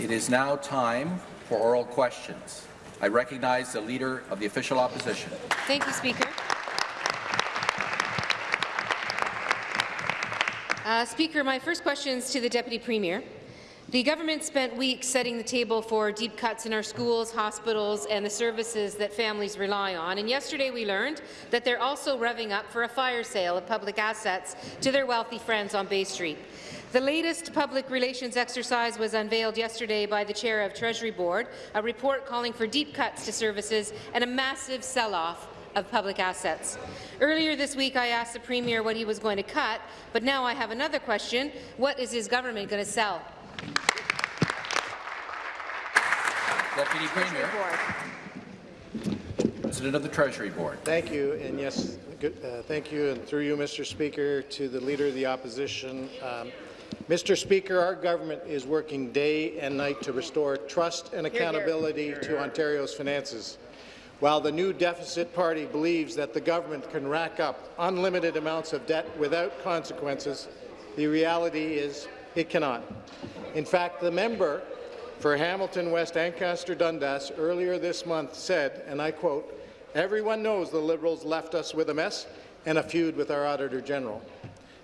It is now time for oral questions. I recognize the Leader of the Official Opposition. Thank you, Speaker. Uh, Speaker, my first question is to the Deputy Premier. The government spent weeks setting the table for deep cuts in our schools, hospitals and the services that families rely on, and yesterday we learned that they're also revving up for a fire sale of public assets to their wealthy friends on Bay Street. The latest public relations exercise was unveiled yesterday by the chair of Treasury Board, a report calling for deep cuts to services and a massive sell-off of public assets. Earlier this week, I asked the Premier what he was going to cut, but now I have another question. What is his government going to sell? Deputy Premier. President of the Treasury Board. Thank you, and yes, good, uh, thank you, and through you, Mr. Speaker, to the Leader of the Opposition. Um, Mr. Speaker, our government is working day and night to restore trust and accountability here, here. to Ontario's finances. While the new deficit party believes that the government can rack up unlimited amounts of debt without consequences, the reality is it cannot. In fact, the member for Hamilton West Ancaster Dundas earlier this month said, and I quote, everyone knows the Liberals left us with a mess and a feud with our Auditor General.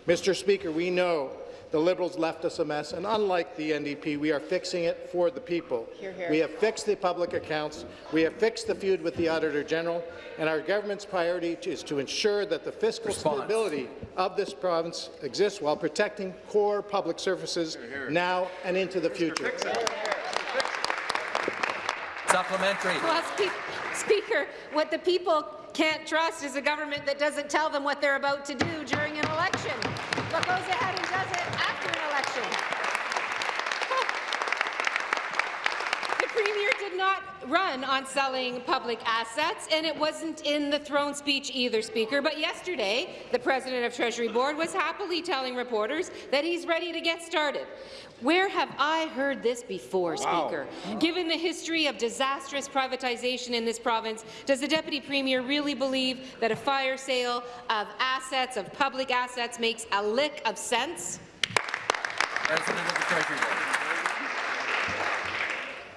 Mr. Speaker, we know the Liberals left us a mess, and unlike the NDP, we are fixing it for the people. Hear, hear. We have fixed the public accounts, we have fixed the feud with the Auditor General, and our government's priority is to ensure that the fiscal Response. stability of this province exists while protecting core public services hear, now and into the future. Supplementary. Well, Speaker, what the people can't trust is a government that doesn't tell them what they're about to do during an election, but goes ahead and does it after an election. the Premier did not run on selling public assets, and it wasn't in the throne speech either, Speaker. But yesterday, the President of Treasury Board was happily telling reporters that he's ready to get started. Where have I heard this before, wow. Speaker? Given the history of disastrous privatization in this province, does the Deputy Premier really believe that a fire sale of assets, of public assets, makes a lick of sense? President of the Treasury Board.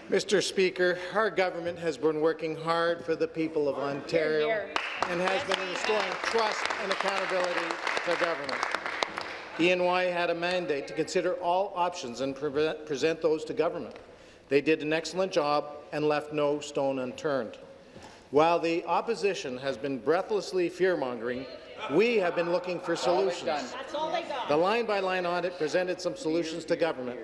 Mr. Speaker, our government has been working hard for the people of Ontario and has been restoring trust and accountability to government. E&Y had a mandate to consider all options and pre present those to government. They did an excellent job and left no stone unturned. While the opposition has been breathlessly fear-mongering, we have been looking for solutions. The line-by-line -line audit presented some solutions to government,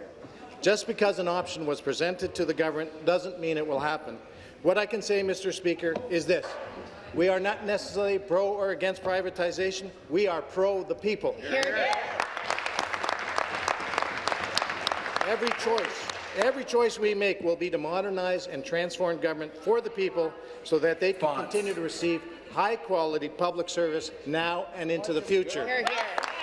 just because an option was presented to the government doesn't mean it will happen. What I can say, Mr. Speaker, is this. We are not necessarily pro or against privatization. We are pro the people. Every choice, every choice we make will be to modernize and transform government for the people so that they can continue to receive high-quality public service now and into the future. Hear, hear.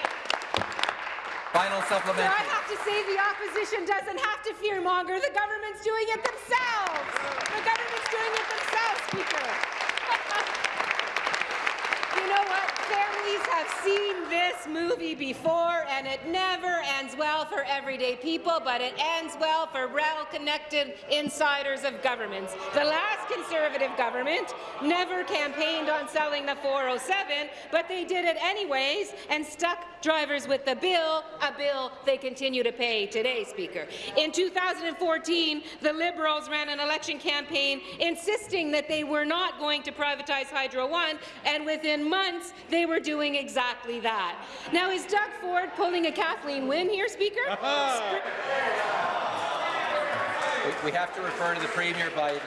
Final supplementary. I have to say the opposition doesn't have to fearmonger. The government's doing it themselves. The government's doing it themselves, Speaker. you know what? Families have seen this movie before, and it never ends well for everyday people, but it ends well for well-connected insiders of governments. The last Conservative government never campaigned on selling the 407, but they did it anyways and stuck drivers with the bill, a bill they continue to pay today, Speaker. In 2014, the Liberals ran an election campaign insisting that they were not going to privatize Hydro One, and within months, they were doing exactly that. Now, is Doug Ford pulling a Kathleen Wynne here, Speaker? we have to refer to the Premier by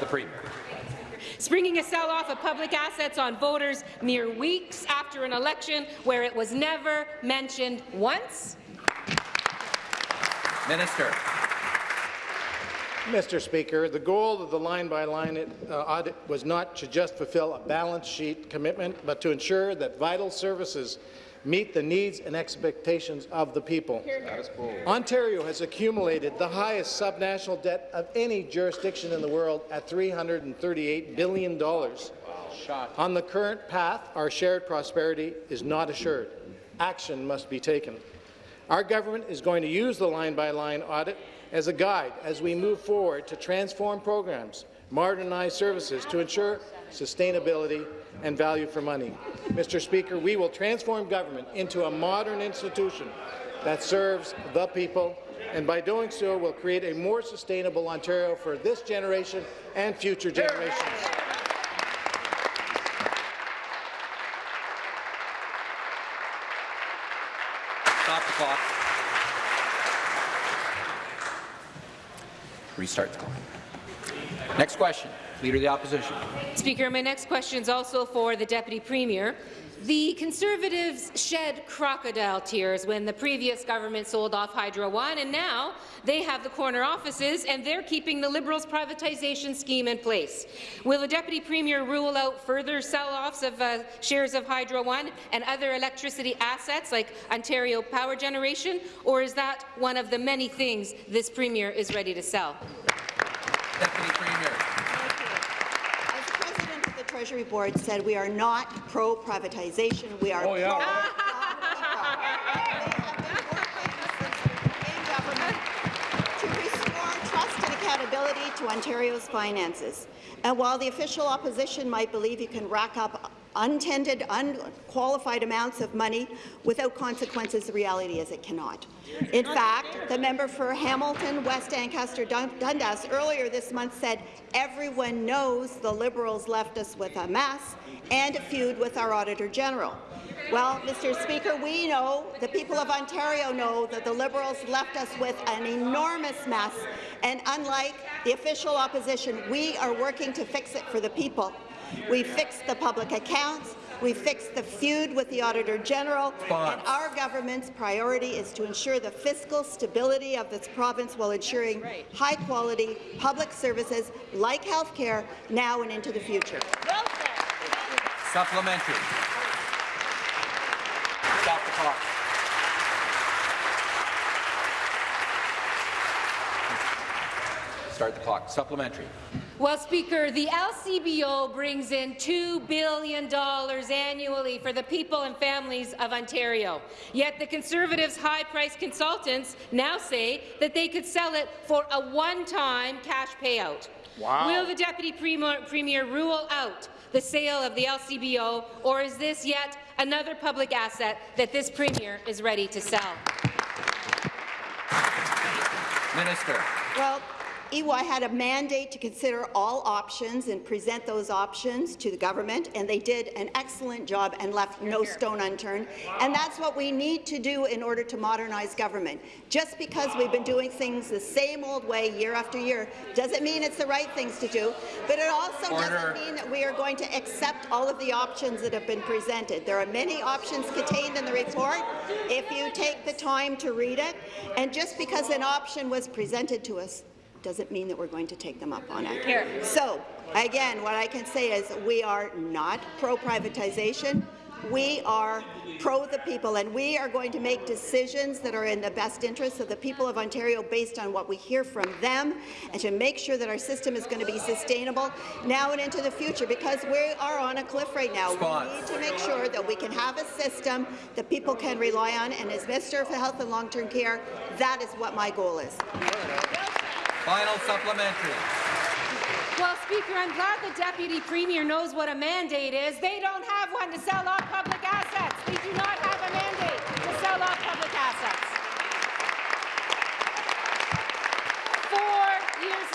the Premier springing a sell-off of public assets on voters mere weeks after an election where it was never mentioned once? Minister. Mr. Speaker, the goal of the line-by-line -line, uh, audit was not to just fulfill a balance sheet commitment, but to ensure that vital services meet the needs and expectations of the people. Ontario has accumulated the highest subnational debt of any jurisdiction in the world at $338 billion. Wow. On the current path, our shared prosperity is not assured. Action must be taken. Our government is going to use the line-by-line -line audit as a guide as we move forward to transform programs, modernize services to ensure sustainability and value for money. Mr. Speaker, we will transform government into a modern institution that serves the people, and by doing so will create a more sustainable Ontario for this generation and future generations. Stop the clock. Restart the clock. Next question. Leader of the Opposition. Speaker, my next question is also for the Deputy Premier. The Conservatives shed crocodile tears when the previous government sold off Hydro One, and now they have the corner offices and they're keeping the Liberals' privatization scheme in place. Will the Deputy Premier rule out further sell-offs of uh, shares of Hydro One and other electricity assets like Ontario Power Generation, or is that one of the many things this Premier is ready to sell? Deputy Premier. As the President of the Treasury Board said, we are not pro-privatization. We are Oh, yeah, pro- to restore trust and accountability to Ontario's finances. And while the official opposition might believe you can rack up untended, unqualified amounts of money without consequences, the reality is it cannot. In fact, the member for Hamilton, West Ancaster, Dundas earlier this month said, everyone knows the Liberals left us with a mess and a feud with our Auditor General. Well, Mr. Speaker, we know, the people of Ontario know, that the Liberals left us with an enormous mess, and unlike the official opposition, we are working to fix it for the people. We fixed the public accounts, we fixed the feud with the Auditor General, Response. and our government's priority is to ensure the fiscal stability of this province while ensuring high-quality public services like health care now and into the future. Supplementary. Stop the clock. Start the clock. Supplementary. Well, Speaker, the LCBO brings in $2 billion annually for the people and families of Ontario. Yet the Conservatives' high-priced consultants now say that they could sell it for a one-time cash payout. Wow. Will the Deputy Premier, Premier rule out the sale of the LCBO, or is this yet another public asset that this Premier is ready to sell? Minister. Well, EY had a mandate to consider all options and present those options to the government, and they did an excellent job and left no stone unturned. And that's what we need to do in order to modernize government. Just because we've been doing things the same old way year after year doesn't mean it's the right things to do, but it also Order. doesn't mean that we are going to accept all of the options that have been presented. There are many options contained in the report if you take the time to read it, and just because an option was presented to us doesn't mean that we're going to take them up on it. Here. So, again, what I can say is we are not pro-privatization. We are pro the people, and we are going to make decisions that are in the best interest of the people of Ontario based on what we hear from them, and to make sure that our system is going to be sustainable now and into the future, because we are on a cliff right now. Response. We need to make sure that we can have a system that people can rely on, and as Minister for Health and Long-Term Care, that is what my goal is. Final supplementary. Well, Speaker, I'm glad the Deputy Premier knows what a mandate is. They don't have one to sell off public assets. They do not have a mandate to sell off public assets. Four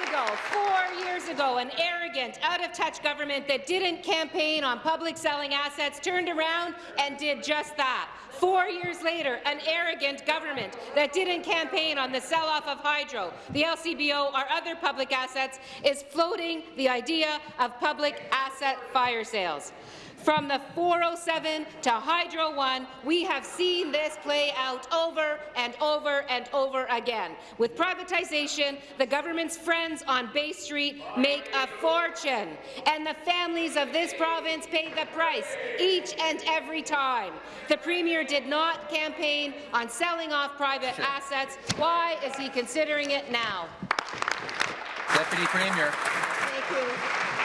ago, four years ago, an arrogant, out-of-touch government that didn't campaign on public selling assets turned around and did just that. Four years later, an arrogant government that didn't campaign on the sell-off of Hydro, the LCBO, or other public assets is floating the idea of public asset fire sales. From the 407 to Hydro One, we have seen this play out over and over and over again. With privatization, the government's friends on Bay Street make a fortune, and the families of this province pay the price each and every time. The Premier did not campaign on selling off private assets. Why is he considering it now? Deputy Premier. Thank you.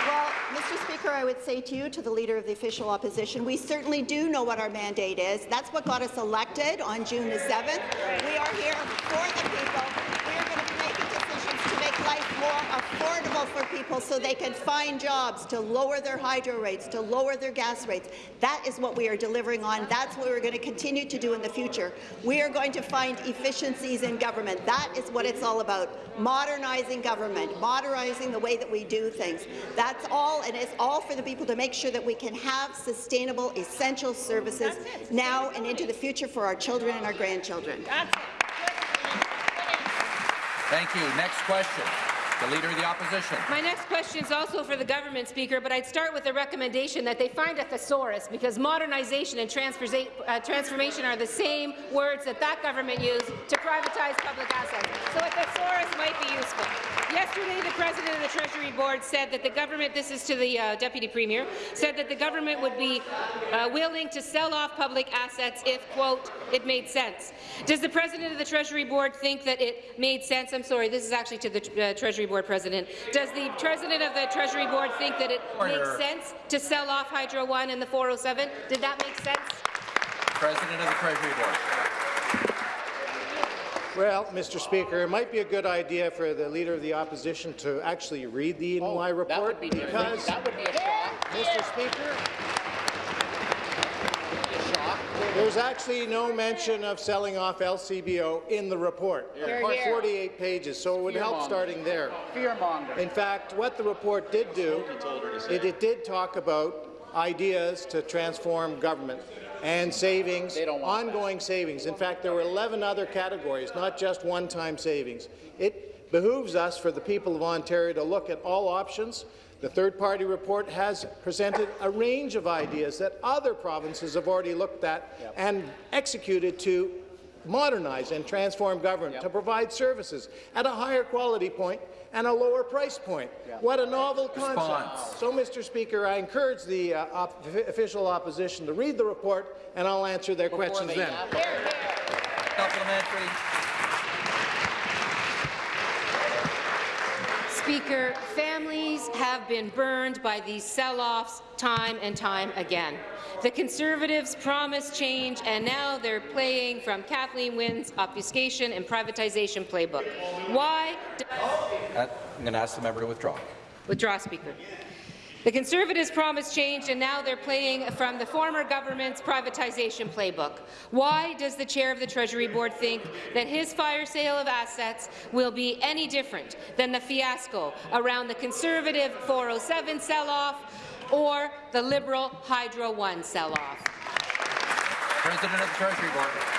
Well, Mr. Speaker, I would say to you, to the Leader of the Official Opposition, we certainly do know what our mandate is. That's what got us elected on June the 7th. We are here for the people. We are going to make a affordable for people so they can find jobs, to lower their hydro rates, to lower their gas rates. That is what we are delivering on. That's what we're going to continue to do in the future. We are going to find efficiencies in government. That is what it's all about, modernizing government, modernizing the way that we do things. That's all, and it's all for the people to make sure that we can have sustainable, essential services now and into the future for our children and our grandchildren. Thank you. Next question. The Leader of the Opposition. My next question is also for the government, Speaker, but I'd start with a recommendation that they find a thesaurus, because modernization and uh, transformation are the same words that that government used to privatize public assets. So a thesaurus might be useful. Yesterday, the President of the Treasury Board said that the government, this is to the uh, Deputy Premier, said that the government would be uh, willing to sell off public assets if, quote, it made sense. Does the President of the Treasury Board think that it made sense? I'm sorry, this is actually to the uh, Treasury Board President. Does the President of the Treasury Board think that it Order. makes sense to sell off Hydro One and the 407? Did that make sense? President of the Treasury Board. Well, Mr. Speaker, it might be a good idea for the Leader of the Opposition to actually read the oh, E&Y report because, That would be a shock. Mr. Speaker, there's actually no mention of selling off LCBO in the report. Hear, hear. 48 pages, so it would help starting there. Fearmonger. In fact, what the report did do, it, it did talk about ideas to transform government and savings, want that. ongoing savings. In fact, there were 11 other categories, not just one-time savings. It behooves us, for the people of Ontario, to look at all options. The third-party report has presented a range of ideas that other provinces have already looked at and executed to modernize and transform government, to provide services at a higher quality point and a lower price point. What a novel concept. Response. So, Mr. Speaker, I encourage the uh, op official opposition to read the report, and I'll answer their questions then. have- Supplementary. Speaker, families have been burned by these sell-offs time and time again. The Conservatives promised change, and now they're playing from Kathleen Wynne's obfuscation and privatization playbook. Why? I'm going to ask the member to withdraw. Withdraw, Speaker. The Conservatives promised change, and now they're playing from the former government's privatization playbook. Why does the chair of the Treasury Board think that his fire sale of assets will be any different than the fiasco around the Conservative 407 sell-off or the Liberal Hydro One sell-off? President of the Treasury Board.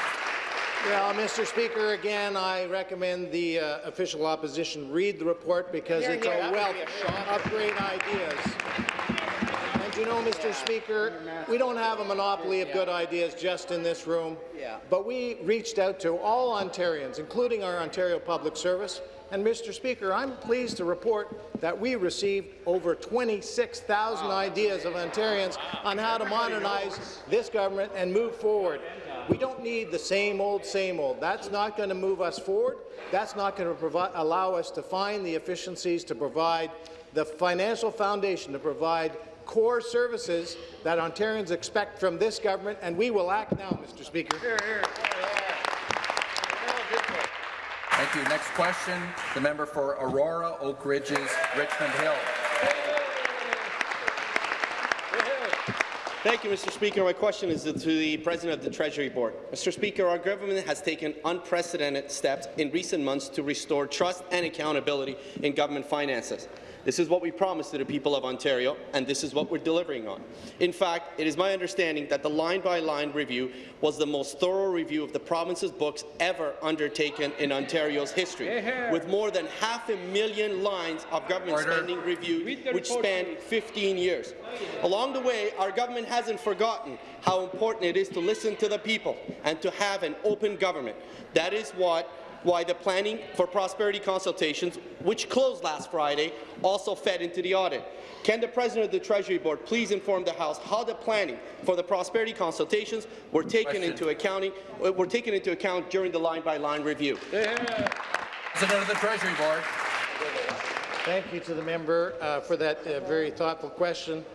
Well, Mr. Speaker, again, I recommend the uh, official opposition read the report because Hear, it's hear. a wealth a of great ideas. And you know, Mr. Speaker, we don't have a monopoly of good ideas just in this room, Yeah. but we reached out to all Ontarians, including our Ontario Public Service, and Mr. Speaker, I'm pleased to report that we received over 26,000 ideas of Ontarians on how to modernize this government and move forward. We don't need the same old, same old. That's not going to move us forward. That's not going to allow us to find the efficiencies to provide the financial foundation to provide core services that Ontarians expect from this government, and we will act now, Mr. Speaker. Thank you. Next question, the member for Aurora, Oak Ridges, Richmond Hill. Thank you, Mr. Speaker. My question is to the President of the Treasury Board. Mr. Speaker, our government has taken unprecedented steps in recent months to restore trust and accountability in government finances. This is what we promised to the people of Ontario, and this is what we're delivering on. In fact, it is my understanding that the line-by-line review was the most thorough review of the province's books ever undertaken in Ontario's history, with more than half a million lines of government Order. spending reviewed, which spanned 15 years. Along the way, our government hasn't forgotten how important it is to listen to the people and to have an open government. That is what why the Planning for Prosperity consultations, which closed last Friday, also fed into the audit. Can the President of the Treasury Board please inform the House how the planning for the prosperity consultations were taken Question. into accounting uh, were taken into account during the line-by-line review? President of the Treasury Board. Thank you to the member uh, for that uh, very thoughtful question.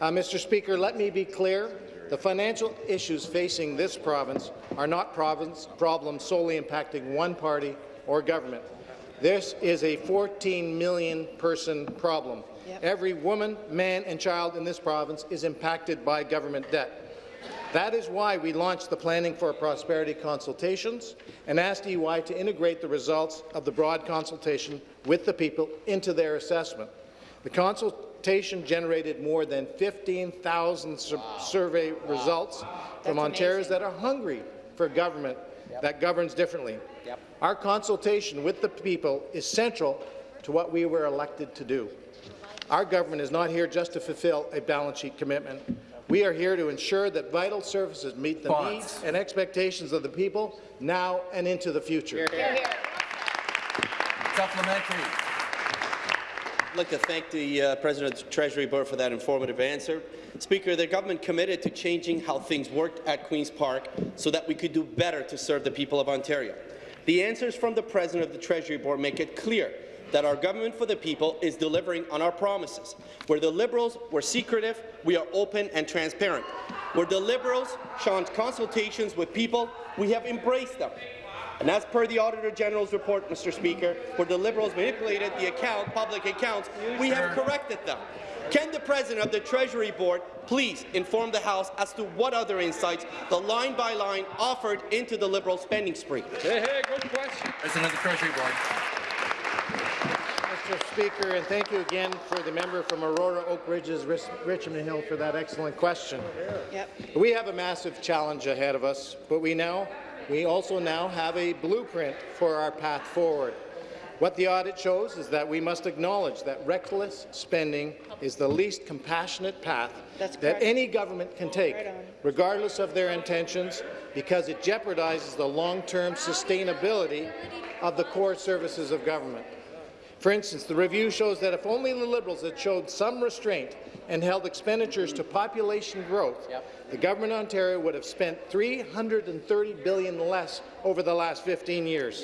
Uh, Mr. Speaker, let me be clear. The financial issues facing this province are not province problems solely impacting one party or government. This is a 14 million person problem. Yep. Every woman, man and child in this province is impacted by government debt. That is why we launched the Planning for Prosperity consultations and asked EY to integrate the results of the broad consultation with the people into their assessment. The consultation generated more than 15,000 sur survey results from That's Ontarians amazing. that are hungry for government that governs differently. Our consultation with the people is central to what we were elected to do. Our government is not here just to fulfill a balance sheet commitment. We are hear to ensure that vital services meet the Response. needs and expectations of the people now and into the future. Hear, here. Supplementary. I'd like to thank the uh, President of the Treasury Board for that informative answer. Speaker, the government committed to changing how things worked at Queen's Park so that we could do better to serve the people of Ontario. The answers from the President of the Treasury Board make it clear that our government for the people is delivering on our promises. Where the Liberals were secretive, we are open and transparent. Where the Liberals shunned consultations with people, we have embraced them. And as per the Auditor General's report, Mr. Speaker, where the Liberals manipulated the account, public accounts, we have corrected them. Can the President of the Treasury Board please inform the House as to what other insights the line-by-line offered into the Liberal spending spree? good question. President of the Treasury Board. Mr. Speaker, and thank you again for the member from Aurora Oak Ridges, Richmond Hill, for that excellent question. Yep. We have a massive challenge ahead of us, but we now we also now have a blueprint for our path forward. What the audit shows is that we must acknowledge that reckless spending is the least compassionate path that any government can take, regardless of their intentions, because it jeopardizes the long-term sustainability of the core services of government. For instance, the review shows that if only the Liberals had showed some restraint and held expenditures to population growth, the government of Ontario would have spent 330 billion less over the last 15 years.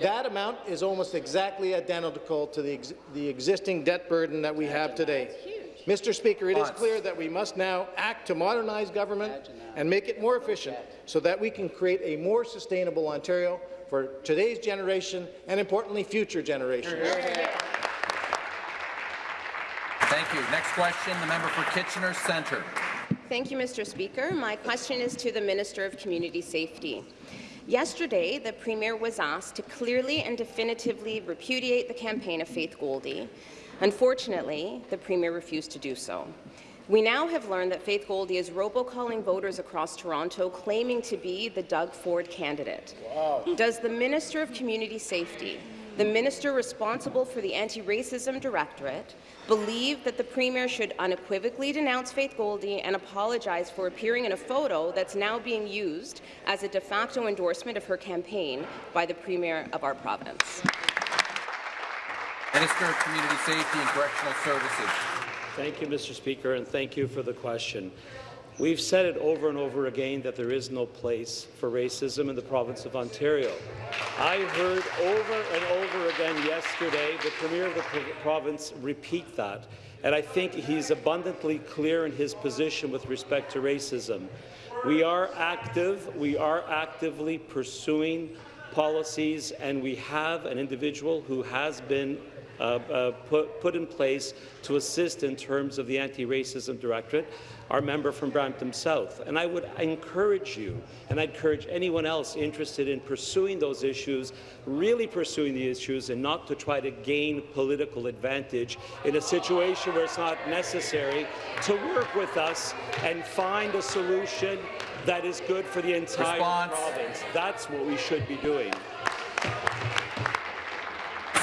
That amount is almost exactly identical to the, ex the existing debt burden that we have today. Mr. Speaker, it is clear that we must now act to modernize government and make it more efficient so that we can create a more sustainable Ontario for today's generation and, importantly, future generations. Thank you. Next question, the member for Kitchener Centre. Thank you, Mr. Speaker. My question is to the Minister of Community Safety. Yesterday, the Premier was asked to clearly and definitively repudiate the campaign of Faith Goldy. Unfortunately, the Premier refused to do so. We now have learned that Faith Goldy is robocalling voters across Toronto claiming to be the Doug Ford candidate. Does the Minister of Community Safety, the minister responsible for the Anti-Racism Directorate, believe that the Premier should unequivocally denounce Faith Goldy and apologize for appearing in a photo that's now being used as a de facto endorsement of her campaign by the Premier of our province? Minister of Community Safety and Correctional Services. Thank you, Mr. Speaker, and thank you for the question. We've said it over and over again that there is no place for racism in the province of Ontario. I heard over and over again yesterday the Premier of the province repeat that, and I think he's abundantly clear in his position with respect to racism. We are active, we are actively pursuing policies, and we have an individual who has been Uh, uh, put, put in place to assist in terms of the Anti-Racism Directorate, our member from Brampton South. And I would encourage you, and I'd encourage anyone else interested in pursuing those issues, really pursuing the issues and not to try to gain political advantage in a situation where it's not necessary to work with us and find a solution that is good for the entire Response. province. That's what we should be doing.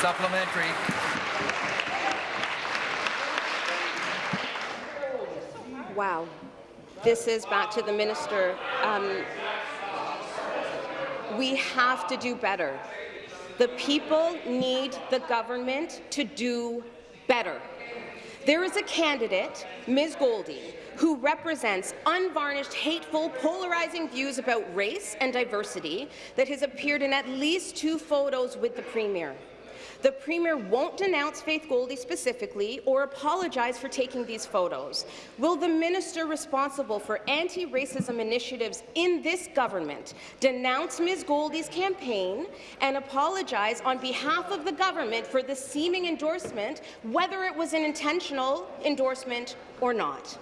Supplementary. Wow. This is back to the minister. Um, we have to do better. The people need the government to do better. There is a candidate, Ms. Goldy, who represents unvarnished, hateful, polarizing views about race and diversity that has appeared in at least two photos with the Premier. The Premier won't denounce Faith Goldy specifically or apologize for taking these photos. Will the minister responsible for anti-racism initiatives in this government denounce Ms. Goldy's campaign and apologize on behalf of the government for the seeming endorsement, whether it was an intentional endorsement or not?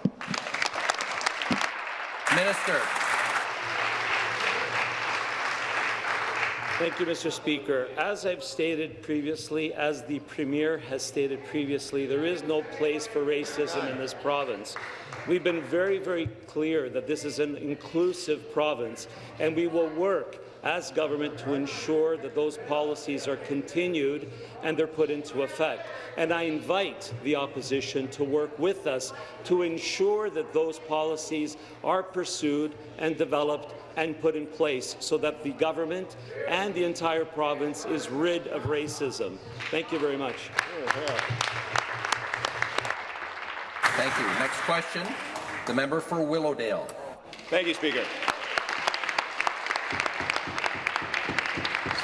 Minister. Thank you, Mr. Speaker. As I've stated previously, as the Premier has stated previously, there is no place for racism in this province. We've been very, very clear that this is an inclusive province, and we will work as government to ensure that those policies are continued and they're put into effect. And I invite the opposition to work with us to ensure that those policies are pursued and developed and put in place so that the government and the entire province is rid of racism. Thank you very much. Thank you. Next question, the member for Willowdale. Thank you, Speaker.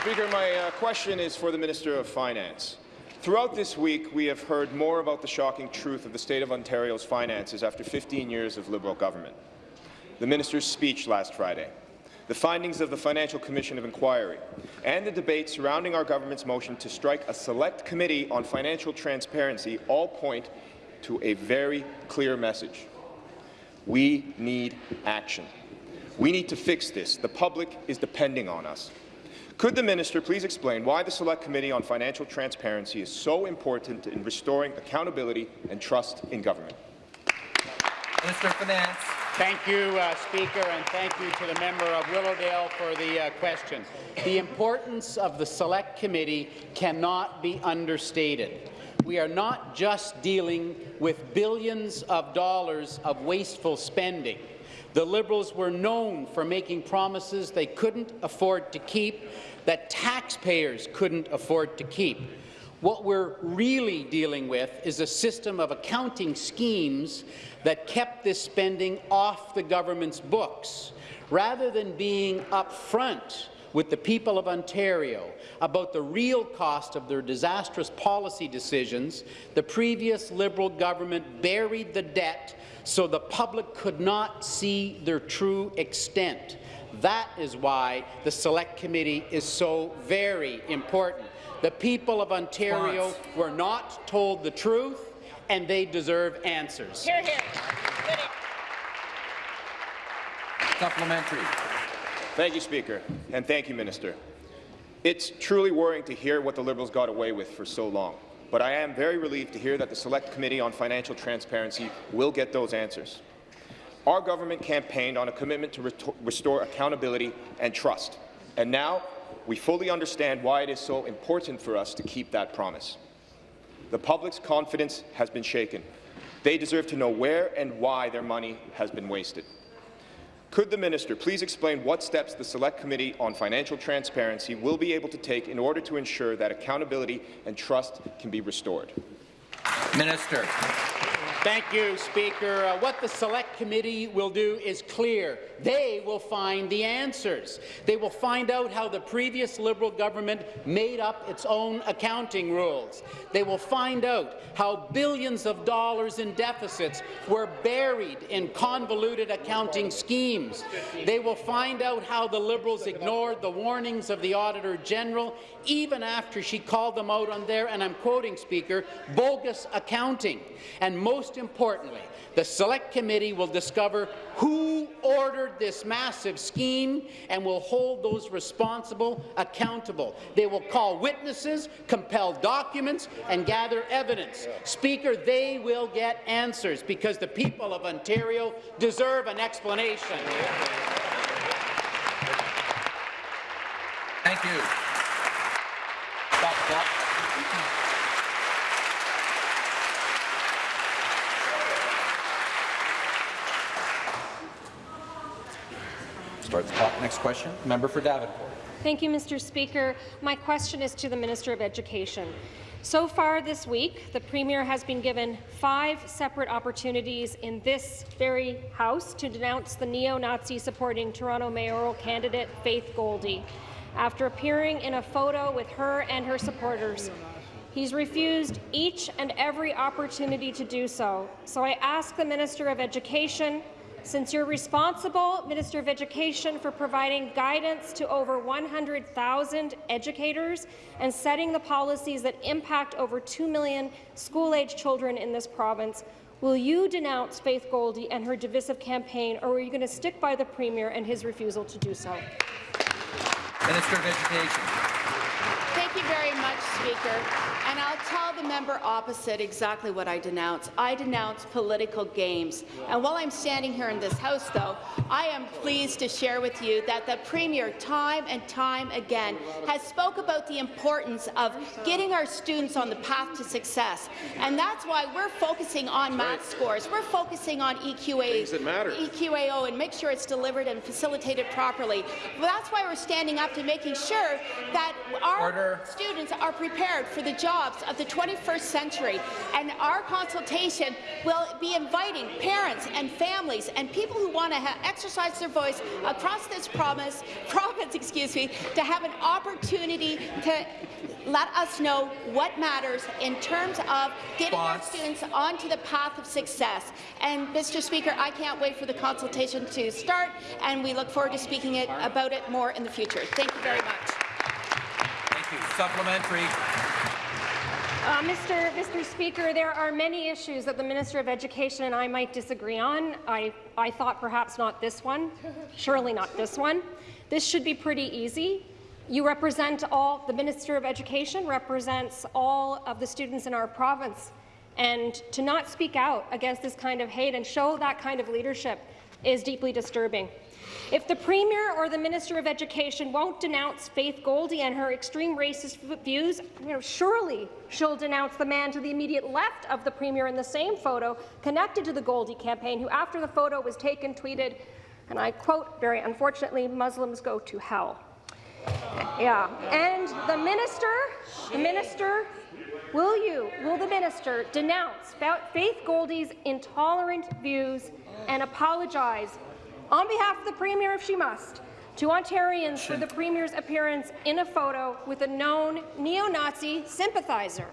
Speaker, my uh, question is for the Minister of Finance. Throughout this week, we have heard more about the shocking truth of the state of Ontario's finances after 15 years of Liberal government. The minister's speech last Friday, the findings of the Financial Commission of Inquiry, and the debate surrounding our government's motion to strike a select committee on financial transparency all point to a very clear message. We need action. We need to fix this. The public is depending on us. Could the minister please explain why the Select Committee on Financial Transparency is so important in restoring accountability and trust in government? Minister of Finance. Thank you, uh, Speaker, and thank you to the member of Willowdale for the uh, question. The importance of the Select Committee cannot be understated. We are not just dealing with billions of dollars of wasteful spending. The Liberals were known for making promises they couldn't afford to keep, that taxpayers couldn't afford to keep. What we're really dealing with is a system of accounting schemes that kept this spending off the government's books, rather than being upfront with the people of Ontario about the real cost of their disastrous policy decisions, the previous Liberal government buried the debt so the public could not see their true extent. That is why the Select Committee is so very important. The people of Ontario were not told the truth, and they deserve answers. Hear, hear. Supplementary. Thank you, Speaker, and thank you, Minister. It's truly worrying to hear what the Liberals got away with for so long, but I am very relieved to hear that the Select Committee on Financial Transparency will get those answers. Our government campaigned on a commitment to restore accountability and trust, and now we fully understand why it is so important for us to keep that promise. The public's confidence has been shaken. They deserve to know where and why their money has been wasted. Could the minister please explain what steps the Select Committee on Financial Transparency will be able to take in order to ensure that accountability and trust can be restored? Minister. Thank you, Speaker. Uh, what the Select Committee will do is clear. They will find the answers. They will find out how the previous Liberal government made up its own accounting rules. They will find out how billions of dollars in deficits were buried in convoluted accounting schemes. They will find out how the Liberals ignored the warnings of the Auditor General even after she called them out on their, and I'm quoting, Speaker, bogus accounting. And most importantly, the Select Committee will discover who ordered this massive scheme and will hold those responsible accountable. They will call witnesses, compel documents, and gather evidence. Speaker, they will get answers because the people of Ontario deserve an explanation. Thank you. Stop the clock. Start the clock. Next question. Member for Davenport. Thank you, Mr. Speaker. My question is to the Minister of Education. So far this week, the Premier has been given five separate opportunities in this very House to denounce the neo-Nazi supporting Toronto mayoral candidate Faith Goldy. After appearing in a photo with her and her supporters, He's refused each and every opportunity to do so. So I ask the Minister of Education, since you're responsible, Minister of Education, for providing guidance to over 100,000 educators and setting the policies that impact over 2 million school-age children in this province, will you denounce Faith Goldy and her divisive campaign, or are you going to stick by the Premier and his refusal to do so? Minister of Education. Thank you very much, Speaker. And I'll tell the member opposite exactly what I denounce. I denounce political games. And while I'm standing here in this House, though, I am pleased to share with you that the Premier, time and time again, has spoke about the importance of getting our students on the path to success. And that's why we're focusing on math scores. We're focusing on EQA, EQAO and make sure it's delivered and facilitated properly. Well, that's why we're standing up to making sure that our Order. Students are prepared for the jobs of the 21st century. And our consultation will be inviting parents and families and people who want to exercise their voice across this promise, province, excuse me, to have an opportunity to let us know what matters in terms of getting our students onto the path of success. And, Mr. Speaker, I can't wait for the consultation to start, and we look forward to speaking it, about it more in the future. Thank you very much. Thank you. Supplementary. Uh, Mr. Mr. Speaker, there are many issues that the Minister of Education and I might disagree on. I, I thought perhaps not this one, surely not this one. This should be pretty easy. You represent all, the Minister of Education represents all of the students in our province. And to not speak out against this kind of hate and show that kind of leadership is deeply disturbing. If the Premier or the Minister of Education won't denounce Faith Goldy and her extreme racist views, you know, surely she'll denounce the man to the immediate left of the Premier in the same photo connected to the Goldy campaign, who after the photo was taken tweeted, and I quote, very unfortunately, Muslims go to hell. Yeah, and the minister, the minister, will you, will the minister denounce Faith Goldy's intolerant views and apologize on behalf of the Premier if she must to Ontarians for the Premier's appearance in a photo with a known neo-Nazi sympathizer?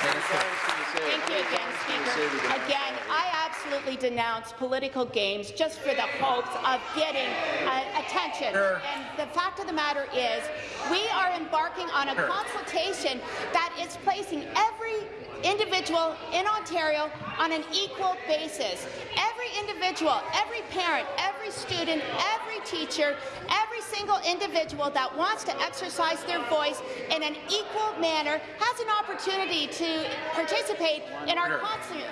Thank you again, Speaker. Again, I absolutely denounce political games just for the hopes of getting uh, attention. And the fact of the matter is, we are embarking on a consultation that is placing every individual in Ontario on an equal basis. Every individual, every parent, every student, every teacher, every single individual that wants to exercise their voice in an equal manner has an opportunity to participate in our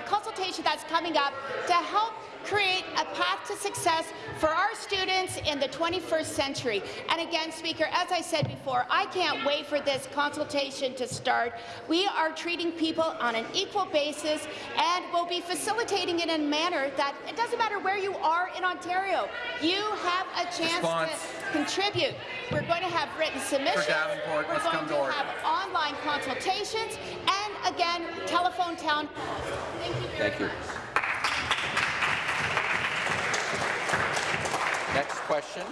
consultation that's coming up to help create a path to success for our students in the 21st century. And again, Speaker, as I said before, I can't wait for this consultation to start. We are treating people on an equal basis and will be facilitating it in a manner that it doesn't matter where you are in Ontario. You have a chance Response. to contribute. We're going to have written submissions. We're going to to have online consultations and again, telephone town. Thank you very Thank you. much. Next question,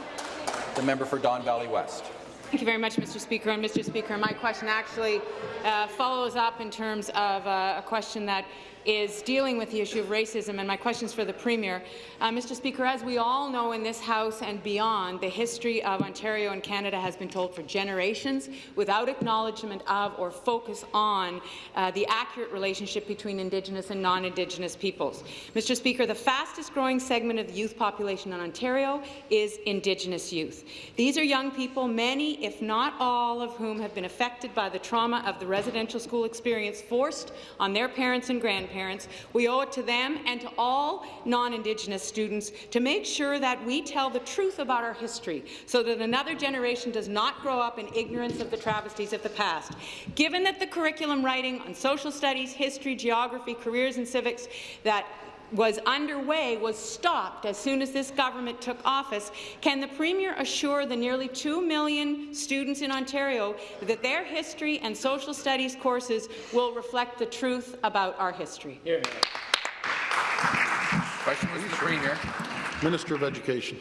the member for Don Valley West. Thank you very much, Mr. Speaker. And Mr. Speaker, my question actually uh, follows up in terms of uh, a question that is dealing with the issue of racism, and my question is for the Premier. Uh, Mr. Speaker, as we all know in this House and beyond, the history of Ontario and Canada has been told for generations without acknowledgement of or focus on uh, the accurate relationship between Indigenous and non-Indigenous peoples. Mr. Speaker, the fastest growing segment of the youth population in Ontario is Indigenous youth. These are young people, many, if not all, of whom have been affected by the trauma of the residential school experience forced on their parents and grandparents. Parents, we owe it to them and to all non-Indigenous students to make sure that we tell the truth about our history so that another generation does not grow up in ignorance of the travesties of the past. Given that the curriculum writing on social studies, history, geography, careers and civics that was underway was stopped as soon as this government took office. Can the Premier assure the nearly 2 million students in Ontario that their history and social studies courses will reflect the truth about our history? Question was to the Premier. Minister of Education.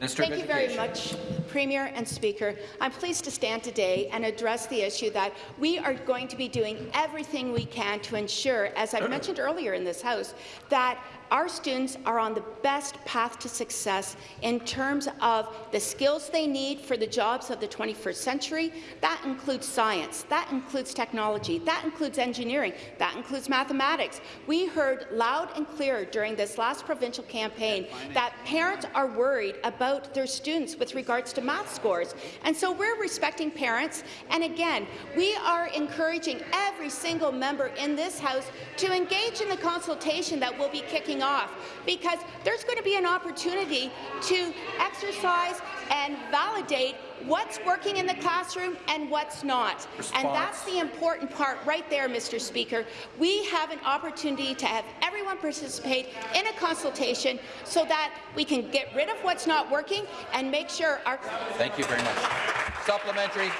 Minister Thank you very much Premier and Speaker, I'm pleased to stand today and address the issue that we are going to be doing everything we can to ensure, as I mentioned earlier in this House, that our students are on the best path to success in terms of the skills they need for the jobs of the 21st century. That includes science, that includes technology, that includes engineering, that includes mathematics. We heard loud and clear during this last provincial campaign that parents are worried about their students with regards to math scores. And so we're respecting parents. And again, we are encouraging every single member in this House to engage in the consultation that will be kicking off because there's going to be an opportunity to exercise and validate what's working in the classroom and what's not. And that's the important part right there, Mr. Speaker. We have an opportunity to have everyone participate in a consultation so that we can get rid of what's not working and make sure our... Thank you very much. Supplementary.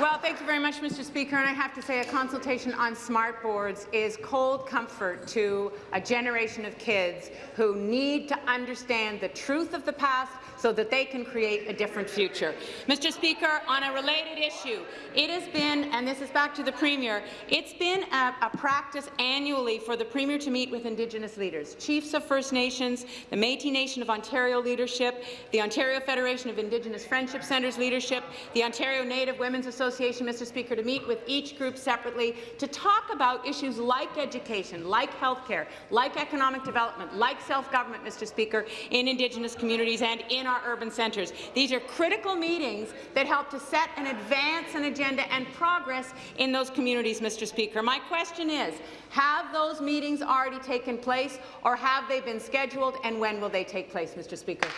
Well, thank you very much, Mr. Speaker. And I have to say a consultation on smart boards is cold comfort to a generation of kids who need to understand the truth of the past so that they can create a different future. Mr. Speaker, on a related issue, it has been, and this is back to the Premier, it's been a, a practice annually for the Premier to meet with Indigenous leaders, chiefs of First Nations, the Métis Nation of Ontario leadership, the Ontario Federation of Indigenous Friendship Centres leadership, the Ontario Native Women's Association, Mr. Speaker, to meet with each group separately to talk about issues like education, like healthcare, like economic development, like self-government, Mr. Speaker, in Indigenous communities and in our urban centres. These are critical meetings that help to set and advance an agenda and progress in those communities, Mr. Speaker. My question is, have those meetings already taken place or have they been scheduled and when will they take place, Mr. Speaker?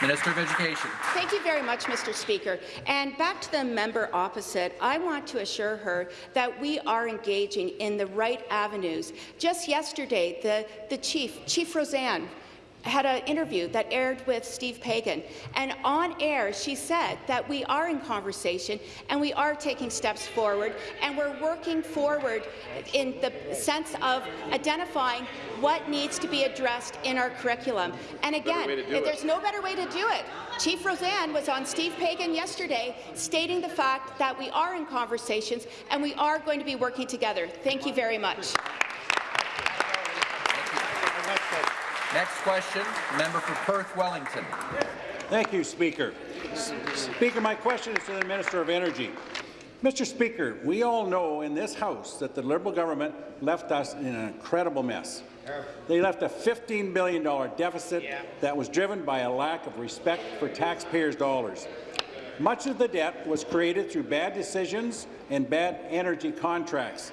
Minister of Education. Thank you very much, Mr. Speaker. And back to the member opposite, I want to assure her that we are engaging in the right avenues. Just yesterday, the, the chief, Chief Roseanne, had an interview that aired with Steve Paikin, and on air she said that we are in conversation and we are taking steps forward, and we're working forward in the sense of identifying what needs to be addressed in our curriculum. And again, there's no better way to do it. Chief Roseanne was on Steve Paikin yesterday stating the fact that we are in conversations and we are going to be working together. Thank you very much. Next question, member for Perth Wellington. Thank you, Speaker. Speaker, my question is to the Minister of Energy. Mr. Speaker, we all know in this House that the Liberal government left us in an incredible mess. They left a $15 billion deficit that was driven by a lack of respect for taxpayers' dollars. Much of the debt was created through bad decisions and bad energy contracts.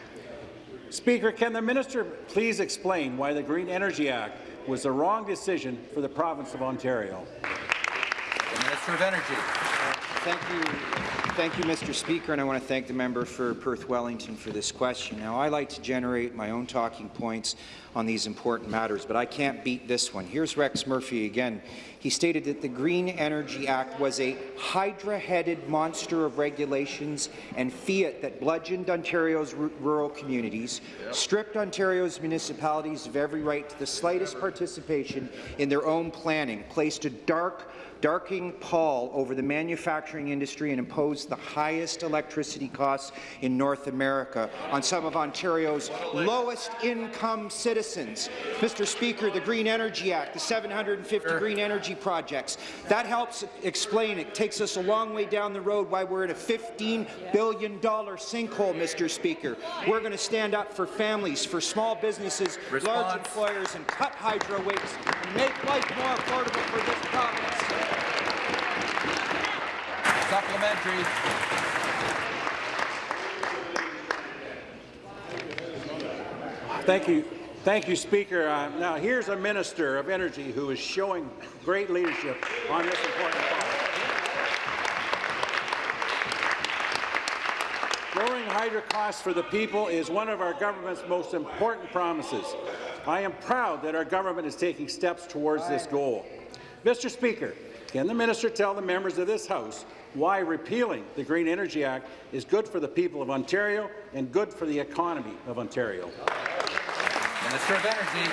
Speaker, can the minister please explain why the Green Energy Act was the wrong decision for the province of Ontario? The Minister of Energy. Thank you. Thank you, Mr. Speaker, and I want to thank the member for Perth Wellington for this question. Now, I like to generate my own talking points on these important matters, but I can't beat this one. Here's Rex Murphy again. He stated that the Green Energy Act was a hydra-headed monster of regulations and fiat that bludgeoned Ontario's rural communities, stripped Ontario's municipalities of every right to the slightest participation in their own planning, placed a dark darking pall over the manufacturing industry and imposed the highest electricity costs in North America on some of Ontario's lowest income citizens. Mr. Speaker, the Green Energy Act, the 750 sure. green energy projects, that helps explain, it takes us a long way down the road why we're in a $15 billion sinkhole, Mr. Speaker. We're going to stand up for families, for small businesses, Response. large employers, and cut hydro rates and make life more affordable for this province. Supplementary. Thank you. Thank you, Speaker. Uh, now, here's a Minister of Energy who is showing great leadership on this important topic. Lowering hydro costs for the people is one of our government's most important promises. I am proud that our government is taking steps towards this goal. Mr. Speaker, can the minister tell the members of this House why repealing the Green Energy Act is good for the people of Ontario and good for the economy of Ontario? Minister of Energy.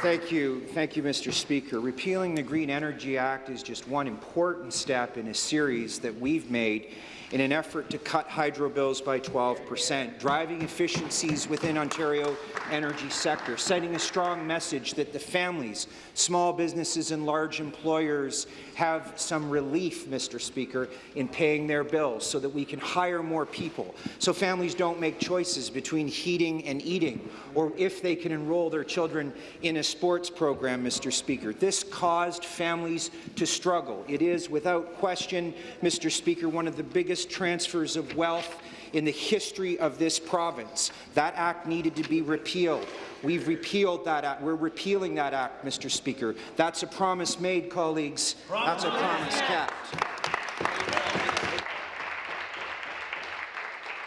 Thank you. Thank you, Mr. Speaker. Repealing the Green Energy Act is just one important step in a series that we've made in an effort to cut hydro bills by 12 percent, driving efficiencies within Ontario energy sector, sending a strong message that the families, small businesses and large employers have some relief, Mr. Speaker, in paying their bills so that we can hire more people, so families don't make choices between heating and eating, or if they can enroll their children in a sports program, Mr. Speaker. This caused families to struggle. It is, without question, Mr. Speaker, one of the biggest transfers of wealth in the history of this province. That act needed to be repealed. We've repealed that act. We're repealing that act, Mr. Speaker. That's a promise made, colleagues. That's a promise kept.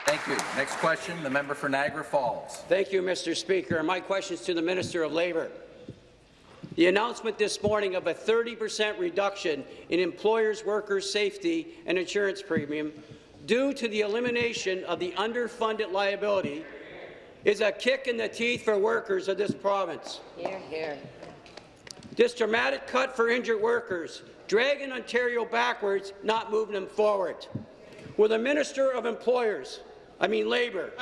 Thank you. Next question, the member for Niagara Falls. Thank you, Mr. Speaker. My question is to the Minister of Labour. The announcement this morning of a 30 percent reduction in employers' workers' safety and insurance premium due to the elimination of the underfunded liability is a kick in the teeth for workers of this province. Hear, hear. This dramatic cut for injured workers, dragging Ontario backwards, not moving them forward. Will the Minister of Employers, I mean Labour,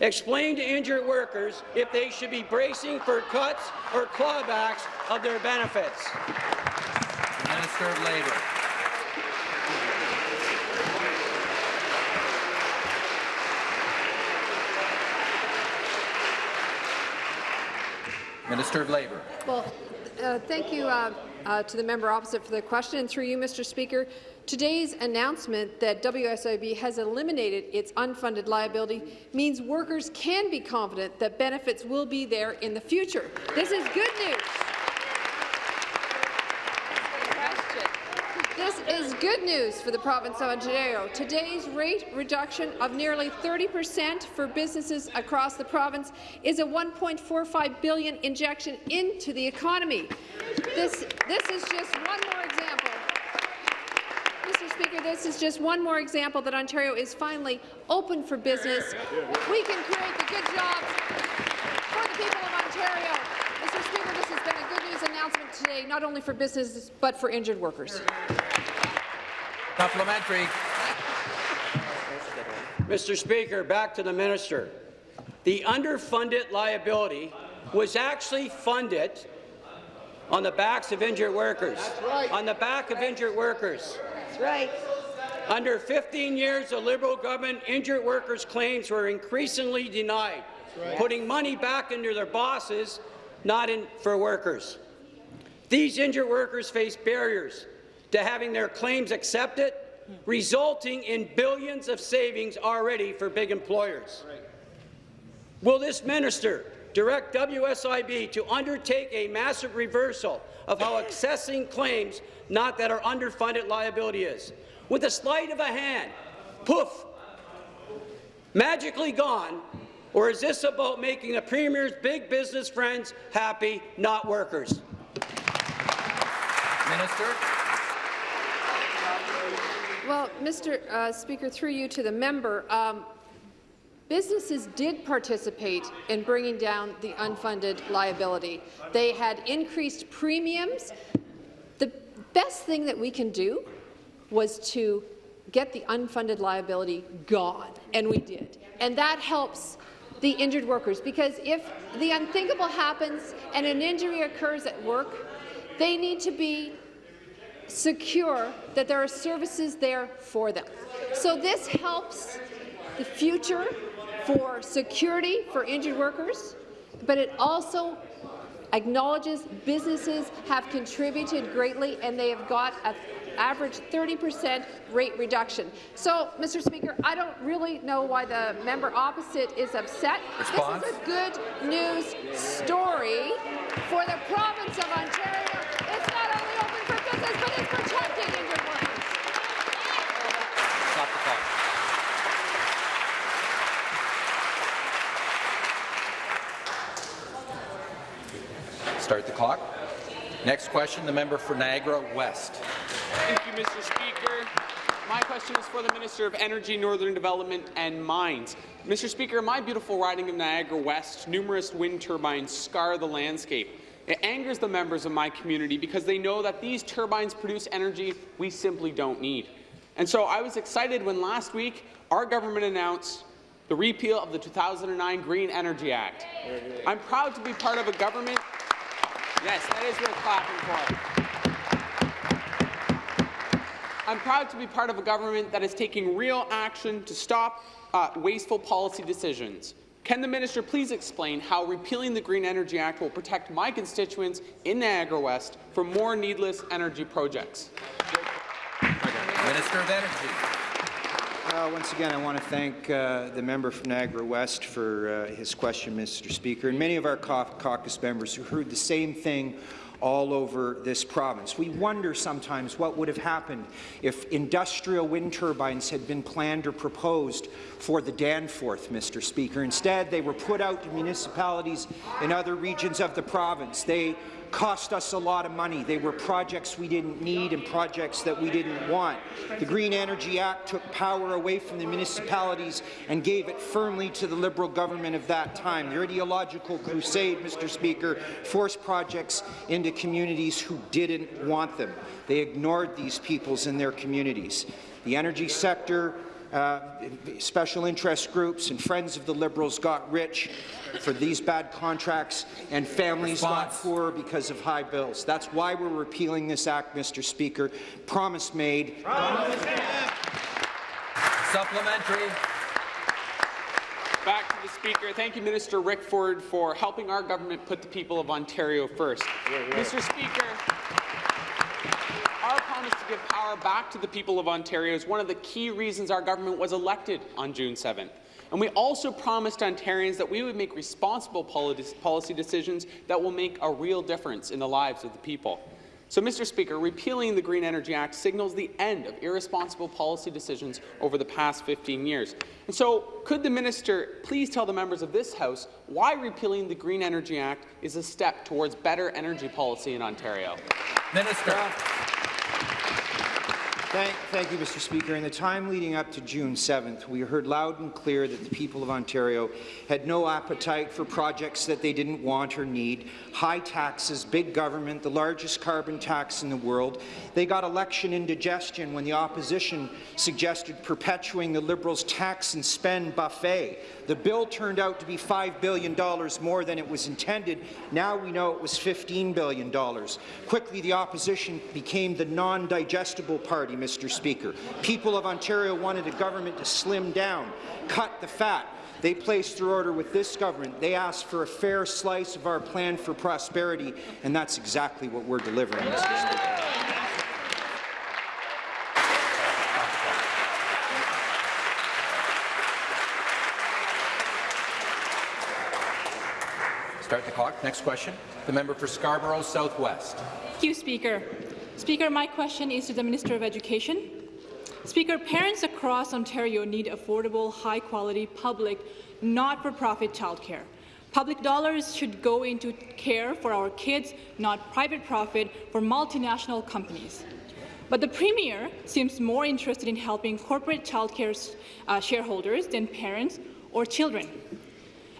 Explain to injured workers if they should be bracing for cuts or clawbacks of their benefits. Minister of Labour. Minister of Labour. Well, uh, thank you uh, uh, to the member opposite for the question, and through you, Mr. Speaker. Today's announcement that WSIB has eliminated its unfunded liability means workers can be confident that benefits will be there in the future. This is good news. This is good news for the province of Ontario. Today's rate reduction of nearly 30 percent for businesses across the province is a 1.45 billion injection into the economy. This, this is just one more example Mr. Speaker, this is just one more example that Ontario is finally open for business. We can create the good jobs for the people of Ontario. Mr. Speaker, this has been a good news announcement today, not only for businesses, but for injured workers. Supplementary. Mr. Speaker, back to the minister. The underfunded liability was actually funded on the backs of injured workers. Right. On the back of injured workers. That's right. Under 15 years of Liberal government, injured workers' claims were increasingly denied, right. putting money back into their bosses, not in for workers. These injured workers face barriers to having their claims accepted, resulting in billions of savings already for big employers. Will this minister direct WSIB to undertake a massive reversal of how accessing claims not that our underfunded liability is. With a sleight of a hand, poof, magically gone, or is this about making the Premier's big business friends happy, not workers? Minister. Well, Mr. Uh, Speaker, through you to the member, um, Businesses did participate in bringing down the unfunded liability. They had increased premiums. The best thing that we can do was to get the unfunded liability gone, and we did. And that helps the injured workers, because if the unthinkable happens and an injury occurs at work, they need to be secure that there are services there for them. So this helps the future for security for injured workers, but it also acknowledges businesses have contributed greatly and they have got an average 30 percent rate reduction. So, Mr. Speaker, I don't really know why the member opposite is upset. Response? This is a good news story for the province of Ontario. It's not only open for business, but it's protecting injured workers. Stop the clock. Start the clock. Next question, the member for Niagara West. Thank you, Mr. Speaker. My question is for the Minister of Energy, Northern Development and Mines. Mr. Speaker, my beautiful riding of Niagara West, numerous wind turbines scar the landscape. It angers the members of my community because they know that these turbines produce energy we simply don't need. And so I was excited when last week our government announced the repeal of the 2009 Green Energy Act. I'm proud to be part of a government. Yes, that is worth clapping for. I'm proud to be part of a government that is taking real action to stop uh, wasteful policy decisions. Can the minister please explain how repealing the Green Energy Act will protect my constituents in Niagara West from more needless energy projects? Minister of Energy. Uh, once again, I want to thank uh, the member from Niagara West for uh, his question, Mr. Speaker, and many of our caucus members who heard the same thing all over this province. We wonder sometimes what would have happened if industrial wind turbines had been planned or proposed for the Danforth, Mr. Speaker. Instead, they were put out to municipalities in other regions of the province. They cost us a lot of money. They were projects we didn't need and projects that we didn't want. The Green Energy Act took power away from the municipalities and gave it firmly to the Liberal government of that time. Their ideological crusade, Mr. Speaker, forced projects into communities who didn't want them. They ignored these peoples in their communities. The energy sector uh, special interest groups and friends of the Liberals got rich for these bad contracts, and families got poor because of high bills. That's why we're repealing this act, Mr. Speaker. Promise made. Promise Supplementary. Back to the Speaker. Thank you, Minister Rickford, for helping our government put the people of Ontario first. Mr. Speaker, our promise to give power back to the people of Ontario is one of the key reasons our government was elected on June 7th. And we also promised Ontarians that we would make responsible policy decisions that will make a real difference in the lives of the people. So, Mr. Speaker, repealing the Green Energy Act signals the end of irresponsible policy decisions over the past 15 years. And so, could the minister please tell the members of this House why repealing the Green Energy Act is a step towards better energy policy in Ontario? Minister. Thank, thank, you, Mr. Speaker. In the time leading up to June 7th, we heard loud and clear that the people of Ontario had no appetite for projects that they didn't want or need. High taxes, big government, the largest carbon tax in the world. They got election indigestion when the opposition suggested perpetuating the Liberals' tax and spend buffet. The bill turned out to be $5 billion more than it was intended. Now we know it was $15 billion. Quickly, the opposition became the non-digestible party, Mr. Speaker. People of Ontario wanted a government to slim down, cut the fat, they placed their order with this government. They asked for a fair slice of our plan for prosperity, and that's exactly what we're delivering, Mr. Speaker. Start the clock. Next question. The member for Scarborough Southwest. Thank you, Speaker. Speaker, my question is to the Minister of Education. Speaker, parents across Ontario need affordable, high-quality, public, not-for-profit childcare. Public dollars should go into care for our kids, not private profit for multinational companies. But the Premier seems more interested in helping corporate childcare uh, shareholders than parents or children.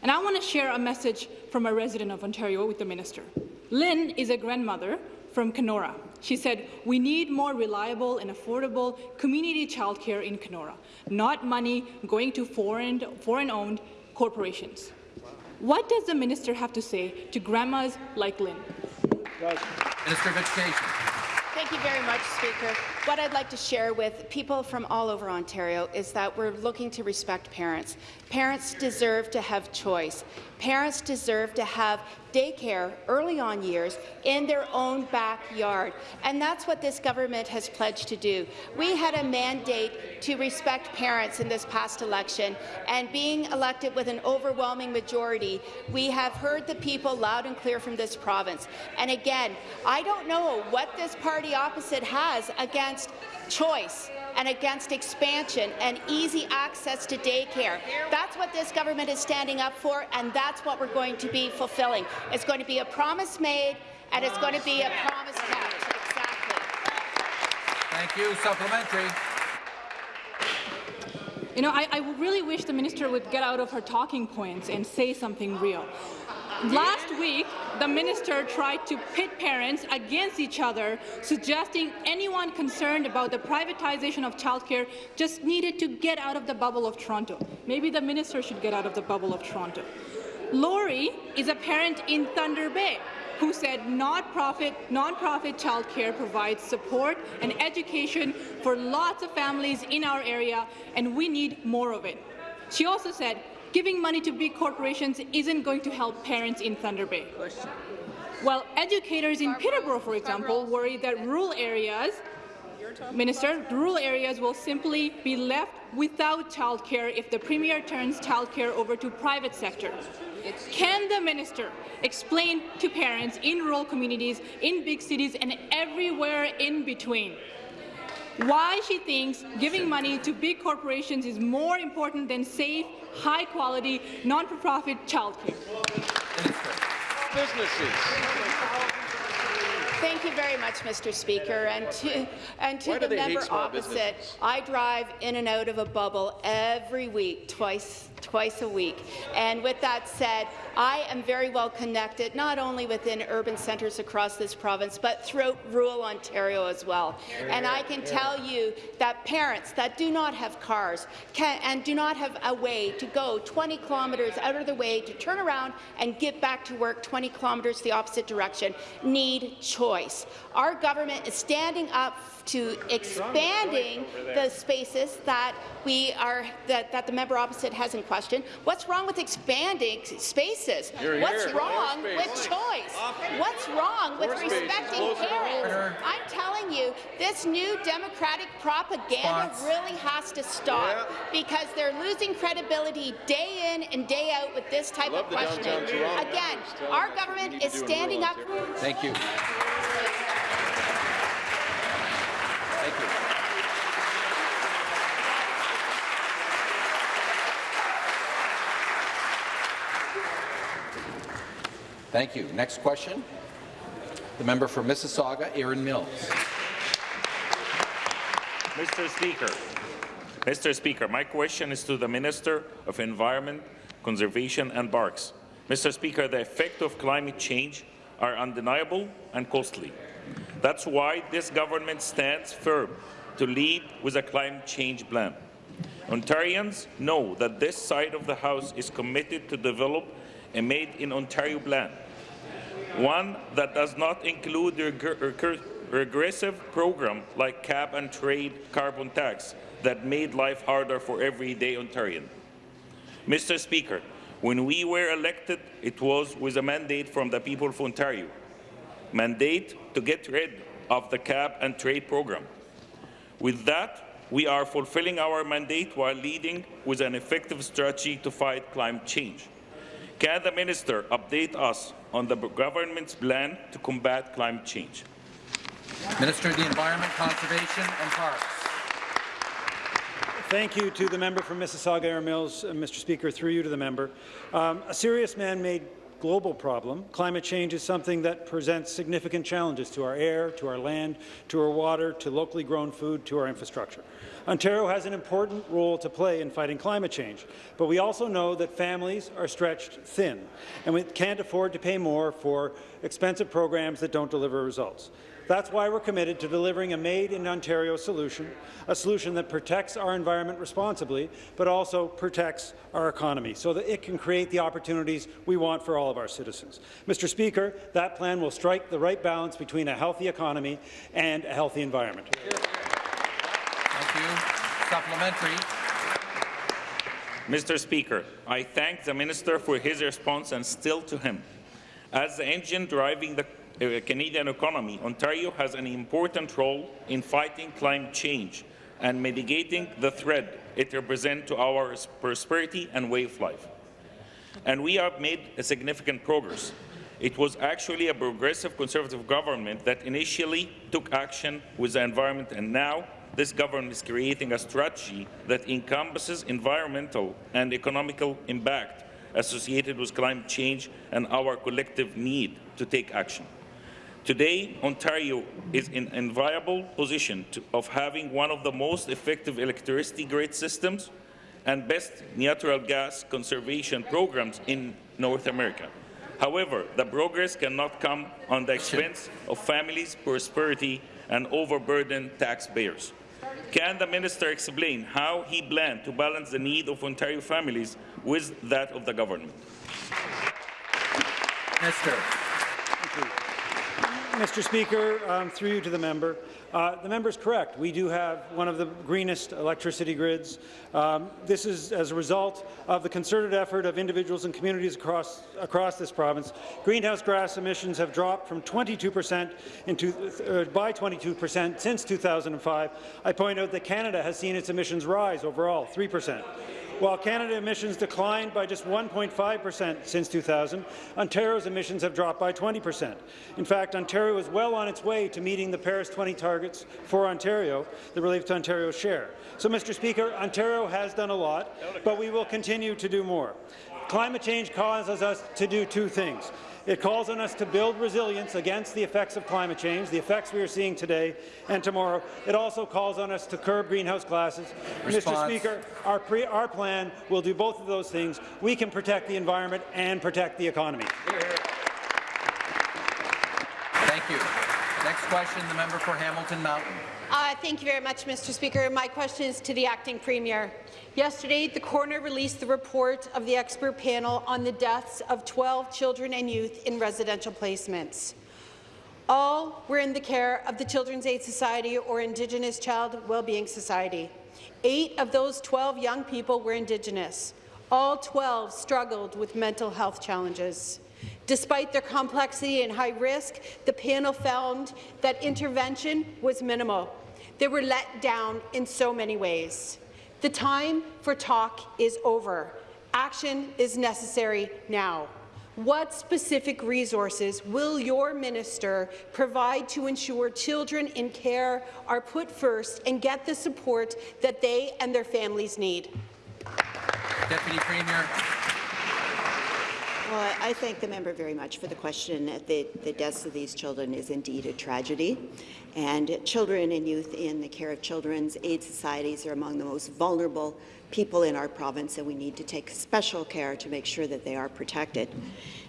And I want to share a message from a resident of Ontario with the minister. Lynn is a grandmother from Kenora. She said, we need more reliable and affordable community childcare in Kenora, not money going to foreign-owned foreign corporations. What does the minister have to say to grandmas like Lynn? Minister of Education. Thank you very much, Speaker. What I'd like to share with people from all over Ontario is that we're looking to respect parents. Parents deserve to have choice. Parents deserve to have daycare early on years in their own backyard. And that's what this government has pledged to do. We had a mandate to respect parents in this past election, and being elected with an overwhelming majority, we have heard the people loud and clear from this province. And again, I don't know what this party opposite has against choice and against expansion and easy access to daycare. That's what this government is standing up for, and that's what we're going to be fulfilling. It's going to be a promise made, and it's going to be a promise kept. Exactly. Thank you. Supplementary. You know, I, I really wish the minister would get out of her talking points and say something real. Last week, the minister tried to pit parents against each other, suggesting anyone concerned about the privatization of childcare just needed to get out of the bubble of Toronto. Maybe the minister should get out of the bubble of Toronto. Lori is a parent in Thunder Bay who said non-profit, non-profit childcare provides support and education for lots of families in our area, and we need more of it. She also said giving money to big corporations isn't going to help parents in Thunder Bay. Well, educators in Peterborough, for example, worry that rural areas Minister, rural areas will simply be left without childcare if the Premier turns childcare over to private sector. Can the minister explain to parents in rural communities, in big cities, and everywhere in between why she thinks giving money to big corporations is more important than safe, high-quality, non-profit childcare? Businesses. Thank you very much, Mr. Speaker. And to, and to the they member opposite, businesses? I drive in and out of a bubble every week, twice, twice a week. And with that said, I am very well connected, not only within urban centres across this province, but throughout rural Ontario as well. And I can tell you that parents that do not have cars can, and do not have a way to go 20 kilometres out of their way to turn around and get back to work 20 kilometres the opposite direction need choice. Our government is standing up to expanding the spaces that we are that, that the member opposite has in question. What's wrong with expanding spaces? You're What's here. wrong More with space. choice? What's wrong with More space. respecting Close parents? I'm telling you, this new Democratic propaganda Response. really has to stop because they're losing credibility day in and day out with this type Love of questioning. Again, our government is standing rural up. Ontario. Thank you. Thank you. Next question. The member for Mississauga, Erin Mills. Mr. Speaker, Mr. Speaker, my question is to the Minister of Environment, Conservation and Parks. Mr. Speaker, the effects of climate change are undeniable and costly. That's why this government stands firm to lead with a climate change plan. Ontarians know that this side of the House is committed to develop a Made in Ontario plan, one that does not include the reg- regressive program like cap and trade carbon tax that made life harder for everyday Ontarian. Mr. Speaker, when we were elected, it was with a mandate from the people of Ontario, mandate to get rid of the cap and trade program. With that, we are fulfilling our mandate while leading with an effective strategy to fight climate change. Can the minister update us on the government's plan to combat climate change? Minister of the Environment, Conservation and Parks. Thank you to the member from Mississauga Erin Mills, uh, Mr. Speaker, through you to the member. Um, a serious man-made global problem. Climate change is something that presents significant challenges to our air, to our land, to our water, to locally grown food, to our infrastructure. Ontario has an important role to play in fighting climate change, but we also know that families are stretched thin, and we can't afford to pay more for expensive programs that don't deliver results. That's why we're committed to delivering a made-in-Ontario solution, a solution that protects our environment responsibly, but also protects our economy so that it can create the opportunities we want for all of our citizens. Mr. Speaker, that plan will strike the right balance between a healthy economy and a healthy environment. Thank you. Supplementary. Mr. Speaker, I thank the minister for his response and still to him. As the engine driving the Uh, Canadian economy, Ontario has an important role in fighting climate change and mitigating the threat it represents to our prosperity and way of life. And we have made significant progress. It was actually a progressive Conservative government that initially took action with the environment, and now this government is creating a strategy that encompasses environmental and economical impact associated with climate change and our collective need to take action. Today, Ontario is in an enviable position to, of having one of the most effective electricity grid systems and best natural gas conservation programs in North America. However, the progress cannot come on the expense of families' prosperity and overburden taxpayers. Can the minister explain how he planned to balance the need of Ontario families with that of the government? Minister. Mr. Speaker, um, through you to the member, uh, the member is correct. We do have one of the greenest electricity grids. Um, this is as a result of the concerted effort of individuals and communities across, across this province. Greenhouse gas emissions have dropped from 22 percent uh, by 22 percent since 2005. I point out that Canada has seen its emissions rise overall 3 percent. While Canada emissions declined by just 1.5 per cent since 2000, Ontario's emissions have dropped by 20 per cent. In fact, Ontario is well on its way to meeting the Paris 20 targets for Ontario the Relief to Ontario's share. So, Mr. Speaker, Ontario has done a lot, but we will continue to do more. Climate change causes us to do two things. It calls on us to build resilience against the effects of climate change, the effects we are seeing today and tomorrow. It also calls on us to curb greenhouse gases. Mr. Speaker, our, our plan will do both of those things. We can protect the environment and protect the economy. Thank you. Next question, the member for Hamilton Mountain. Uh, thank you very much, Mr. Speaker. My question is to the acting premier. Yesterday, the coroner released the report of the expert panel on the deaths of 12 children and youth in residential placements. All were in the care of the Children's Aid Society or Indigenous Child Wellbeing Society. Eight of those 12 young people were Indigenous. All 12 struggled with mental health challenges. Despite their complexity and high risk, the panel found that intervention was minimal. They were let down in so many ways. The time for talk is over. Action is necessary now. What specific resources will your minister provide to ensure children in care are put first and get the support that they and their families need? Deputy Premier. Well, I thank the member very much for the question. The, the deaths of these children is indeed a tragedy, and children and youth in the care of children's aid societies are among the most vulnerable people in our province, and we need to take special care to make sure that they are protected.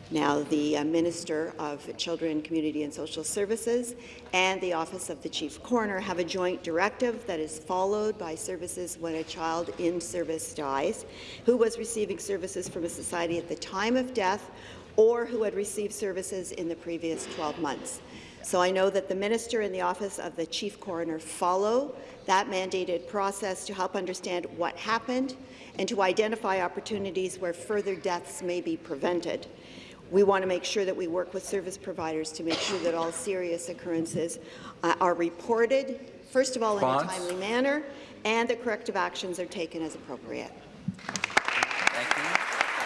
Now, the uh, Minister of Children, Community and Social Services and the Office of the Chief Coroner have a joint directive that is followed by services when a child in service dies, who was receiving services from a society at the time of death or who had received services in the previous 12 months. So I know that the Minister and the Office of the Chief Coroner follow that mandated process to help understand what happened and to identify opportunities where further deaths may be prevented. We want to make sure that we work with service providers to make sure that all serious occurrences uh, are reported, first of all, Response. in a timely manner, and that corrective actions are taken as appropriate. Thank you.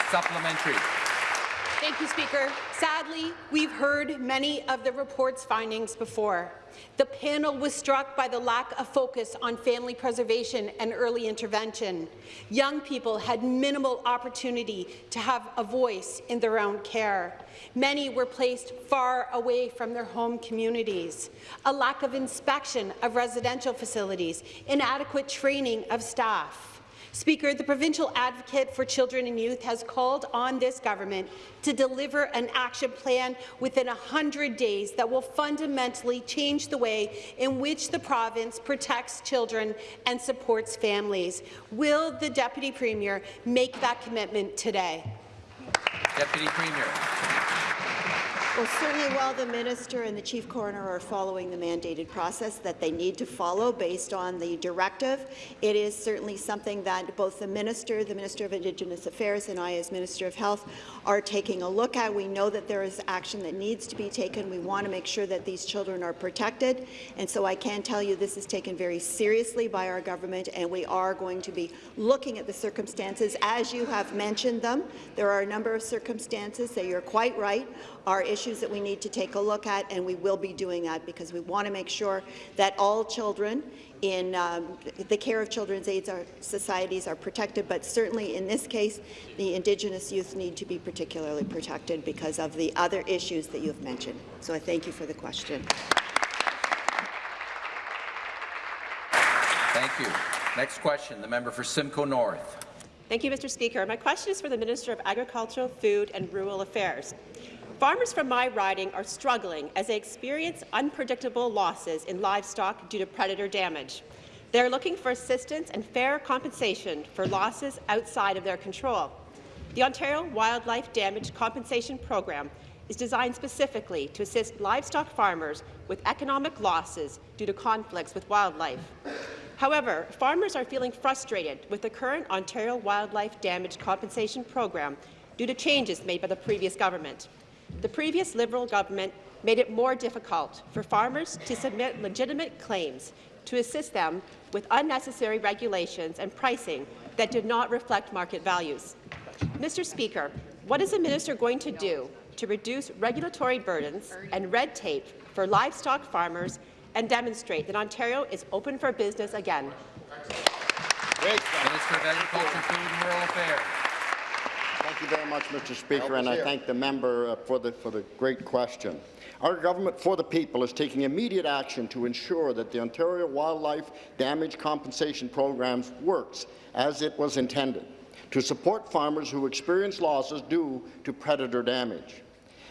Supplementary. Thank you, Speaker. Sadly, we've heard many of the report's findings before. The panel was struck by the lack of focus on family preservation and early intervention. Young people had minimal opportunity to have a voice in their own care. Many were placed far away from their home communities. A lack of inspection of residential facilities, inadequate training of staff. Speaker, the Provincial Advocate for Children and Youth has called on this government to deliver an action plan within 100 days that will fundamentally change the way in which the province protects children and supports families. Will the Deputy Premier make that commitment today? Deputy Premier. Well, certainly while the minister and the chief coroner are following the mandated process that they need to follow based on the directive, it is certainly something that both the minister, the Minister of Indigenous Affairs, and I as Minister of Health are taking a look at. We know that there is action that needs to be taken. We want to make sure that these children are protected, and so I can tell you this is taken very seriously by our government, and we are going to be looking at the circumstances as you have mentioned them. There are a number of circumstances that you're quite right are issues that we need to take a look at, and we will be doing that because we want to make sure that all children in um, the care of children's aid societies are protected, but certainly in this case, the Indigenous youth need to be particularly protected because of the other issues that you have mentioned. So I thank you for the question. Thank you. Next question, the member for Simcoe North. Thank you, Mr. Speaker. My question is for the Minister of Agriculture, Food and Rural Affairs. Farmers from my riding are struggling as they experience unpredictable losses in livestock due to predator damage. They are looking for assistance and fair compensation for losses outside of their control. The Ontario Wildlife Damage Compensation Program is designed specifically to assist livestock farmers with economic losses due to conflicts with wildlife. However, farmers are feeling frustrated with the current Ontario Wildlife Damage Compensation Program due to changes made by the previous government. The previous Liberal government made it more difficult for farmers to submit legitimate claims to assist them with unnecessary regulations and pricing that did not reflect market values. Mr. Speaker, what is the minister going to do to reduce regulatory burdens and red tape for livestock farmers and demonstrate that Ontario is open for business again? Minister of Agriculture, Food and Rural Affairs. Thank you very much, Mr. Speaker, and I thank the member uh, for the, for the great question. Our government for the people is taking immediate action to ensure that the Ontario Wildlife Damage Compensation Program works as it was intended, to support farmers who experience losses due to predator damage.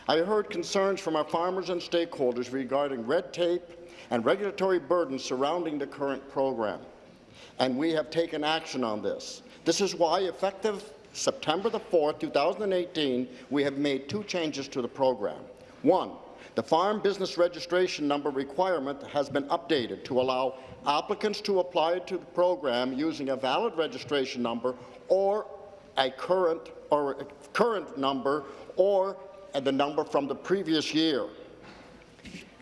I heard concerns from our farmers and stakeholders regarding red tape and regulatory burdens surrounding the current program, and we have taken action on this. This is why, effective September the 4th, 2018, we have made two changes to the program. One, the Farm Business Registration Number requirement has been updated to allow applicants to apply to the program using a valid registration number or a current or a current number or the number from the previous year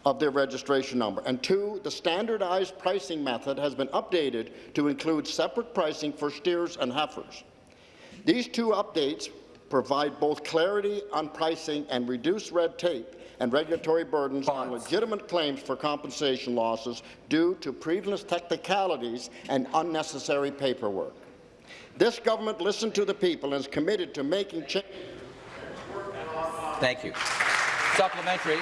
of their registration number. And two, the standardized pricing method has been updated to include separate pricing for steers and heifers. These two updates provide both clarity on pricing and reduce red tape and regulatory burdens on legitimate claims for compensation losses due to previous technicalities and unnecessary paperwork. This government listened to the people and is committed to making changes. Thank you. Supplementary.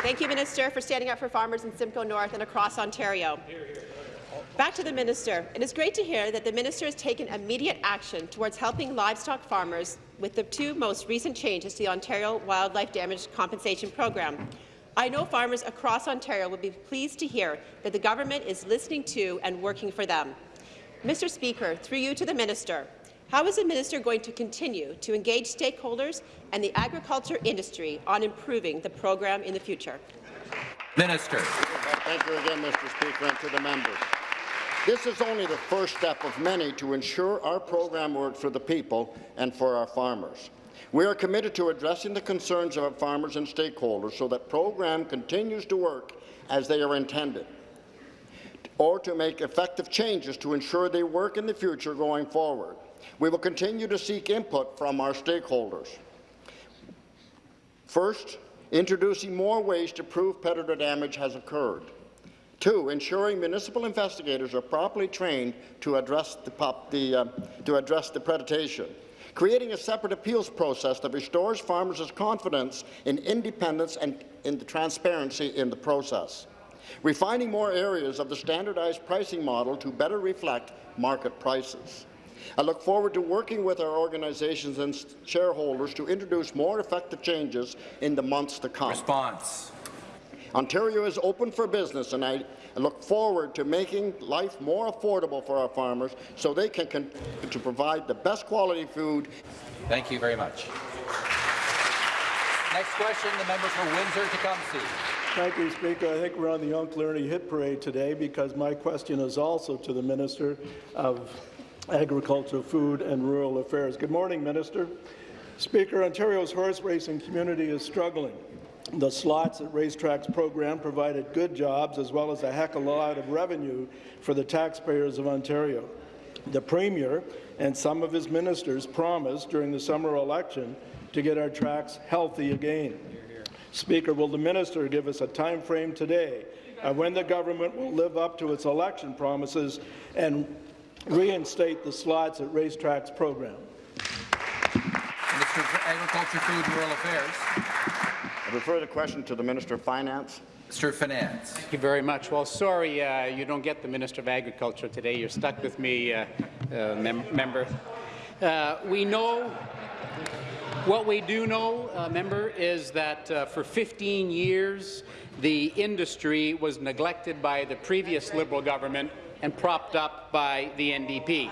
Thank you, Minister, for standing up for farmers in Simcoe North and across Ontario. Back to the minister. It is great to hear that the minister has taken immediate action towards helping livestock farmers with the two most recent changes to the Ontario Wildlife Damage Compensation Program. I know farmers across Ontario will be pleased to hear that the government is listening to and working for them. Mr. Speaker, through you to the minister, how is the minister going to continue to engage stakeholders and the agriculture industry on improving the program in the future? Minister. Thank you again, Mr. Speaker, and to the members. This is only the first step of many to ensure our program works for the people and for our farmers. We are committed to addressing the concerns of our farmers and stakeholders so that program continues to work as they are intended, or to make effective changes to ensure they work in the future going forward. We will continue to seek input from our stakeholders. First, introducing more ways to prove predator damage has occurred. Two, ensuring municipal investigators are properly trained to address the, pop, the, uh, to address the predation. Creating a separate appeals process that restores farmers' confidence in independence and in the transparency in the process. Refining more areas of the standardized pricing model to better reflect market prices. I look forward to working with our organizations and shareholders to introduce more effective changes in the months to come. Response. Ontario is open for business, and I look forward to making life more affordable for our farmers so they can continue to provide the best quality food. Thank you very much. Next question, the member for Windsor-Tecumseh. Thank you, Speaker. I think we're on the Uncle Ernie hit parade today because my question is also to the Minister of Agriculture, Food and Rural Affairs. Good morning, Minister. Speaker, Ontario's horse racing community is struggling. The slots at racetracks program provided good jobs as well as a heck of a lot of revenue for the taxpayers of Ontario. The Premier and some of his ministers promised during the summer election to get our tracks healthy again. Speaker, will the minister give us a time frame today of when the government will live up to its election promises and reinstate the slots at racetracks program? Of Agriculture, Food and Rural Affairs. I refer the question to the Minister of Finance. Mr. Finance. Thank you very much. Well, sorry uh, you don't get the Minister of Agriculture today. You're stuck with me, uh, uh, mem member. Uh, we know, what we do know, uh, member, is that uh, for 15 years the industry was neglected by the previous Liberal government and propped up by the NDP.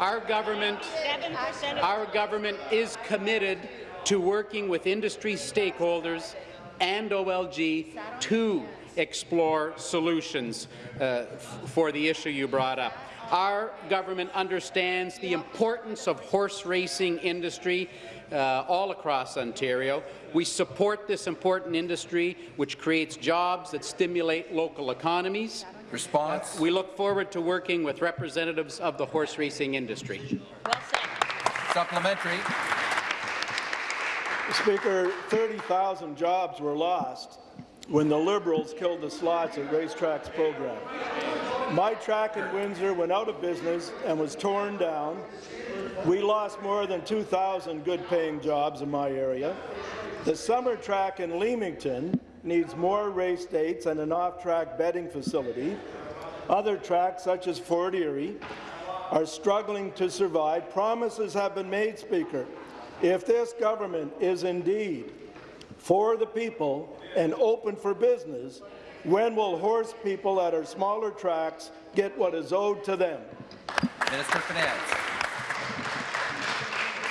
Our government, our government is committed to working with industry stakeholders and OLG to explore solutions uh, for the issue you brought up. Our government understands the importance of horse racing industry uh, all across Ontario. We support this important industry, which creates jobs that stimulate local economies. Response. We look forward to working with representatives of the horse racing industry. Supplementary. Speaker, 30,000 jobs were lost when the Liberals killed the slots at Racetracks program. My track in Windsor went out of business and was torn down. We lost more than 2,000 good-paying jobs in my area. The summer track in Leamington needs more race dates and an off-track betting facility. Other tracks, such as Fort Erie, are struggling to survive. Promises have been made, Speaker. If this government is indeed for the people and open for business, when will horse people at our smaller tracks get what is owed to them? Minister of Finance.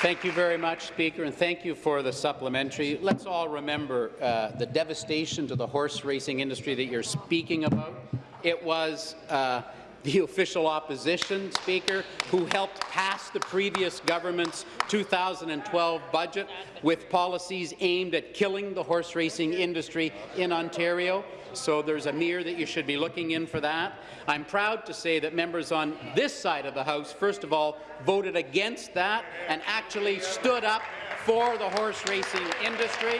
Thank you very much, Speaker, and thank you for the supplementary. Let's all remember uh, the devastation to the horse racing industry that you're speaking about. It was uh, the official opposition speaker who helped pass the previous government's 2012 budget with policies aimed at killing the horse racing industry in Ontario. So there's a mirror that you should be looking in for that. I'm proud to say that members on this side of the House, first of all, voted against that and actually stood up for the horse racing industry.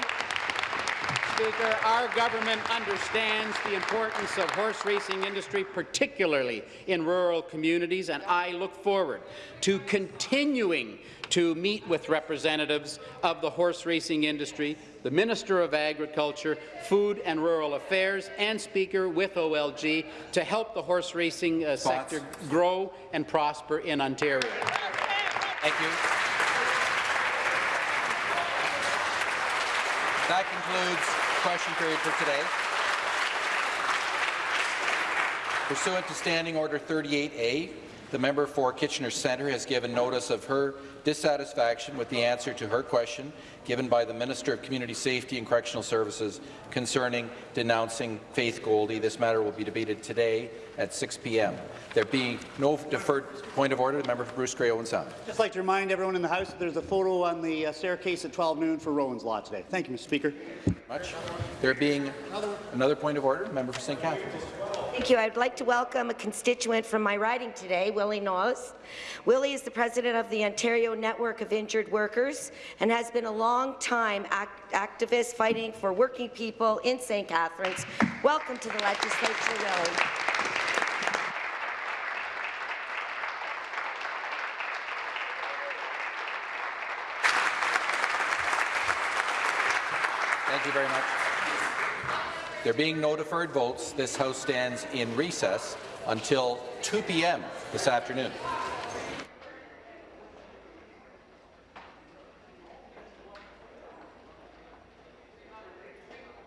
Speaker, our government understands the importance of horse racing industry, particularly in rural communities, and I look forward to continuing to meet with representatives of the horse racing industry, the Minister of Agriculture, Food and Rural Affairs, and Speaker with OLG to help the horse racing uh, sector grow and prosper in Ontario. Thank you. That concludes question period for today. Pursuant to Standing Order 38A, the member for Kitchener Centre has given notice of her dissatisfaction with the answer to her question given by the Minister of Community Safety and Correctional Services concerning denouncing Faith Goldy. This matter will be debated today at 6 p.m. There being no deferred point of order, the member for Bruce Grey Owen Sound. Just like to remind everyone in the House that there's a photo on the uh, staircase at 12 noon for Rowan's Law today. Thank you, Mr. Speaker. Much. There being another point of order, member for St. Catharines. Thank you. I'd like to welcome a constituent from my riding today, Willie Knowles. Willie is the president of the Ontario Network of Injured Workers and has been a long-time act activist fighting for working people in St. Catharines. Welcome to the legislature, Willie. Thank you very much. There being no deferred votes, this House stands in recess until 2 p.m. this afternoon.